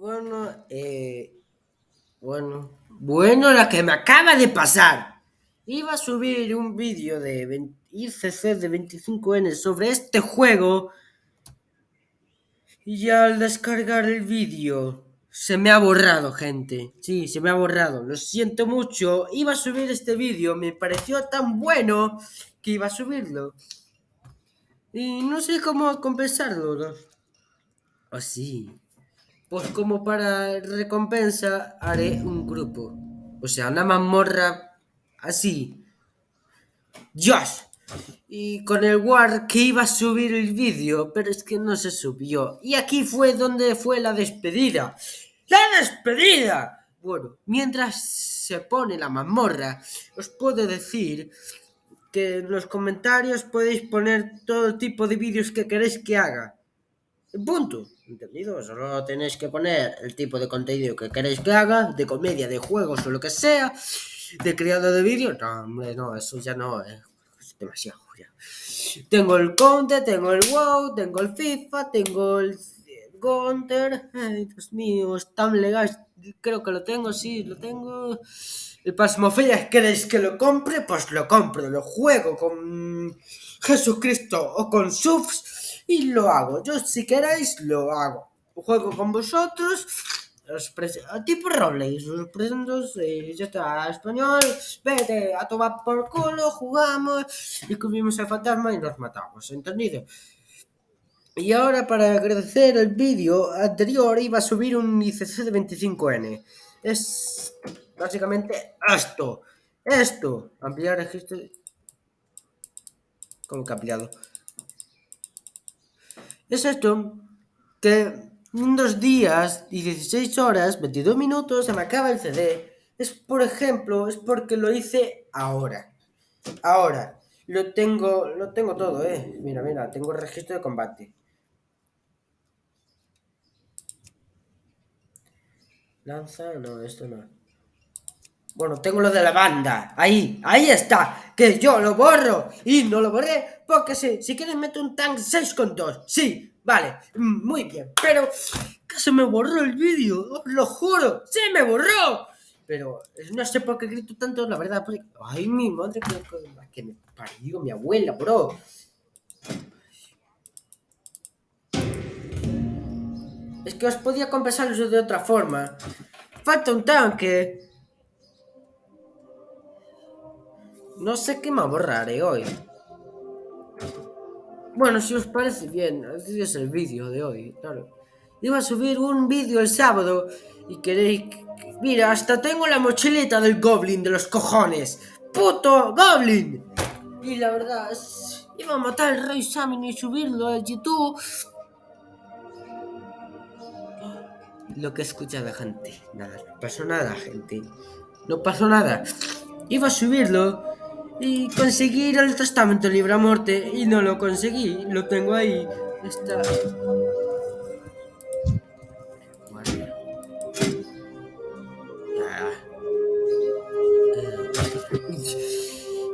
Bueno, eh, bueno, bueno, lo que me acaba de pasar. Iba a subir un vídeo de 20 ICC de 25N sobre este juego y al descargar el vídeo se me ha borrado, gente. Sí, se me ha borrado. Lo siento mucho. Iba a subir este vídeo, me pareció tan bueno que iba a subirlo. Y no sé cómo compensarlo. Así. Pues como para recompensa haré un grupo. O sea, una mazmorra así. ¡Dios! Y con el War que iba a subir el vídeo, pero es que no se subió. Y aquí fue donde fue la despedida. ¡La despedida! Bueno, mientras se pone la mazmorra, os puedo decir que en los comentarios podéis poner todo tipo de vídeos que queréis que haga. Punto. ¿Entendido? Solo tenéis que poner el tipo de contenido que queréis que haga, de comedia, de juegos o lo que sea, de creado de vídeo. No, hombre, no, eso ya no es demasiado. Tengo el Counter, tengo el WoW, tengo el FIFA, tengo el Counter. Ay, Dios mío, es tan legal. Creo que lo tengo, sí, lo tengo. El Pasmofilias, ¿queréis que lo compre? Pues lo compro, lo juego con Jesucristo o con subs y lo hago. Yo si queréis lo hago. Juego con vosotros. Os tipo rolex, os presento, eh, ya está, español, vete a tomar por culo, jugamos y comimos al fantasma y nos matamos, ¿entendido? Y ahora para agradecer el vídeo anterior iba a subir un ICC de 25N. Es básicamente esto. Esto. Ampliar registro. ¿Cómo que ampliado? Es esto que en dos días y 16 horas, 22 minutos, se me acaba el CD. Es por ejemplo, es porque lo hice ahora. Ahora, lo tengo, lo tengo todo, eh. Mira, mira, tengo el registro de combate. Lanza, no, esto no. Bueno, tengo lo de la banda. Ahí, ahí está. Que yo lo borro. Y no lo borré porque sí. Si quieres meto un tank 6 con 2. Sí, vale. Muy bien. Pero que se me borró el vídeo. Os lo juro. ¡Se me borró! Pero no sé por qué grito tanto, la verdad. Porque... Ay, mi madre, que, que me parió mi abuela, bro. Es que os podía compensar eso de otra forma. Falta un tanque. No sé qué me borraré hoy. Bueno, si os parece bien, así es el vídeo de hoy, claro. Iba a subir un vídeo el sábado y queréis... Mira, hasta tengo la mochileta del Goblin de los cojones. ¡Puto Goblin! Y la verdad, iba a matar al Rey Samin y subirlo a YouTube. Lo que escucha la gente. Nada, no pasó nada, gente. No pasó nada. Iba a subirlo y conseguir el testamento libre a muerte y no lo conseguí, lo tengo ahí. Está.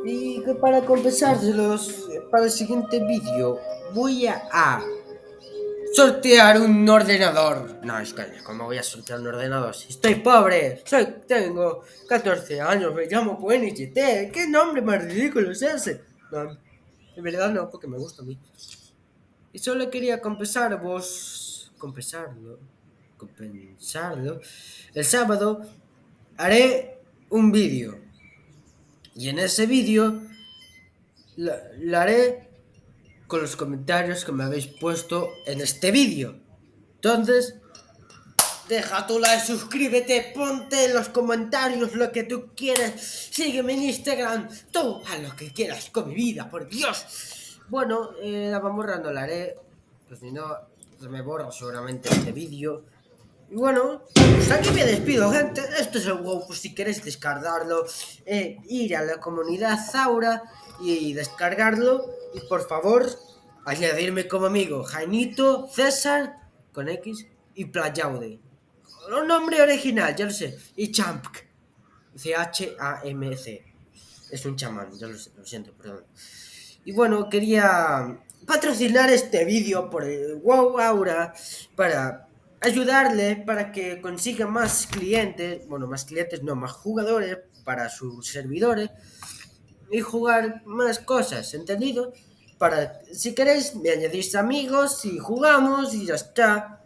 Y para compensárselos, para el siguiente vídeo, voy a sortear un ordenador. No, es que, ¿cómo voy a sortear un ordenador? Si estoy pobre, soy, tengo 14 años, me llamo QNHT. ¿Qué nombre más ridículo es ese? No, en verdad no, porque me gusta a mí. Y solo quería compensarvos, compensarlo, compensarlo. El sábado haré un vídeo. Y en ese vídeo lo haré con los comentarios que me habéis puesto en este vídeo. Entonces, deja tu like, suscríbete, ponte en los comentarios lo que tú quieras, sígueme en Instagram, tú a lo que quieras con mi vida, por Dios. Bueno, eh, la vamos no la haré, pues si no, me borra seguramente este vídeo. Y bueno, pues aquí me despido, gente. Esto es el WoW, pues si queréis descargarlo, eh, ir a la comunidad Zaura y descargarlo. Por favor, añadirme como amigo Jainito, César, con X, y Playaude. Un nombre original, ya lo sé. Y Champ. C-H-A-M-C. Es un chamán, ya lo sé, lo siento, perdón. Y bueno, quería patrocinar este vídeo por el WoW Aura para ayudarle para que consiga más clientes, bueno, más clientes, no, más jugadores para sus servidores y jugar más cosas, ¿entendido? Para, si queréis, me añadís amigos y jugamos y ya está.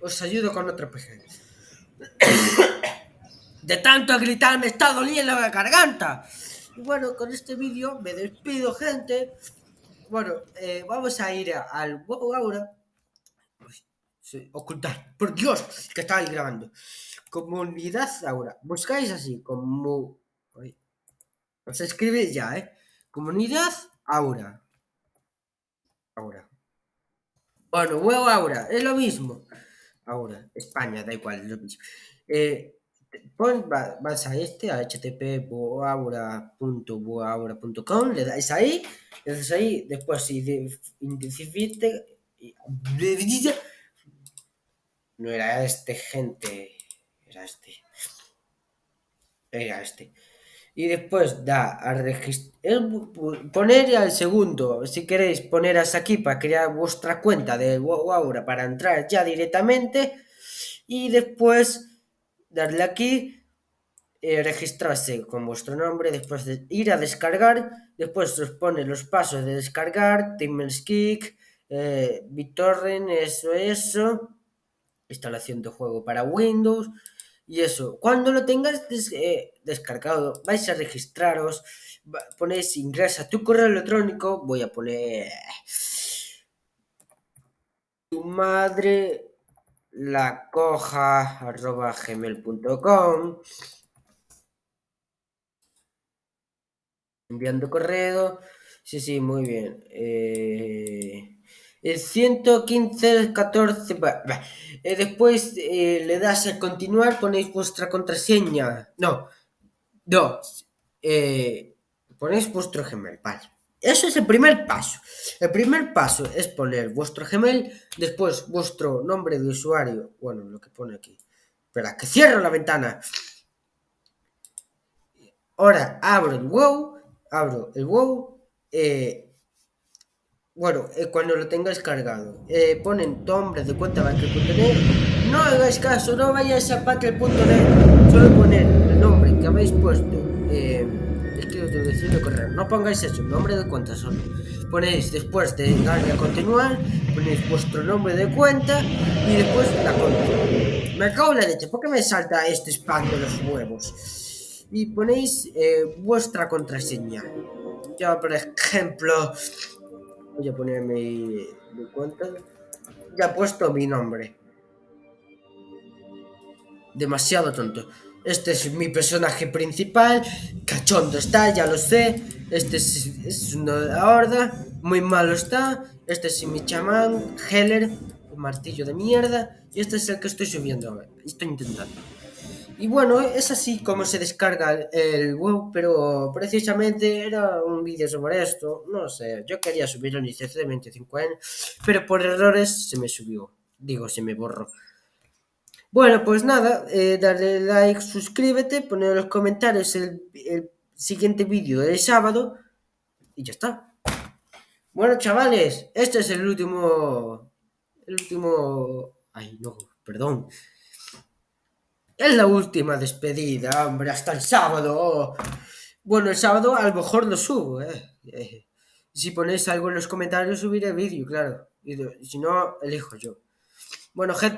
Os ayudo con otro PG. De tanto gritar me está doliendo la garganta. Y bueno, con este vídeo me despido, gente. Bueno, eh, vamos a ir al WoW ahora. Sí, ocultar. Por Dios, que estaba grabando. Comunidad ahora. Buscáis así, como... Os escribís ya, ¿eh? Comunidad Aura. Aura. Bueno, huevo Aura, es lo mismo. Aura, España, da igual, es lo mismo. Eh, pon, vas a este, a http.boaura.boaura.com, le dais ahí, le dais ahí, después identifique... No era este, gente. Era este. Era este y después da a registrar, poner al segundo, si queréis poneros aquí para crear vuestra cuenta de Aura para entrar ya directamente y después darle aquí, eh, registrarse con vuestro nombre, después de ir a descargar, después os pone los pasos de descargar, TeamSpeak, eh, BitTorrent, eso, eso, instalación de juego para Windows, y eso, cuando lo tengas eh, descargado, vais a registraros, ponéis ingresa tu correo electrónico, voy a poner tu madre la coja arroba gmail.com enviando correo, sí, sí, muy bien. Eh, el 115, 14, eh, después eh, le das a continuar, ponéis vuestra contraseña. No, no, eh, ponéis vuestro Gmail, vale. Eso es el primer paso. El primer paso es poner vuestro Gmail, después vuestro nombre de usuario, bueno, lo que pone aquí. Espera, que cierro la ventana. Ahora abro el WoW, abro el WoW, eh, bueno, eh, cuando lo tengáis cargado, eh, ponen nombre de cuenta banco.net. No hagáis caso, no vayáis a patreon.net, solo poner el nombre que habéis puesto. Eh, es que os tengo correr. No pongáis eso, nombre de cuenta solo. Ponéis después de darle a continuar, ponéis vuestro nombre de cuenta y después la cuenta. Me acabo la leche, ¿por qué me salta este spam de los huevos? Y ponéis eh, vuestra contraseña. Yo, por ejemplo, Voy a poner mi, cuenta. Ya he puesto mi nombre. Demasiado tonto. Este es mi personaje principal. Cachondo está, ya lo sé. Este es, es la horda. Muy malo está. Este es mi chamán, Heller, martillo de mierda. Y este es el que estoy subiendo. Estoy intentando. Y bueno, es así como se descarga el WoW, pero precisamente era un vídeo sobre esto. No sé, yo quería subirlo en ICC de 25 años, pero por errores se me subió. Digo, se me borró. Bueno, pues nada, eh, dale like, suscríbete, poner en los comentarios el, el siguiente vídeo del sábado y ya está. Bueno, chavales, este es el último... El último... Ay, no, perdón. Es la última despedida, hombre, hasta el sábado. Bueno, el sábado a lo mejor lo subo, ¿eh? eh si ponéis algo en los comentarios, subiré vídeo, claro. Y si no, elijo yo. Bueno, gente.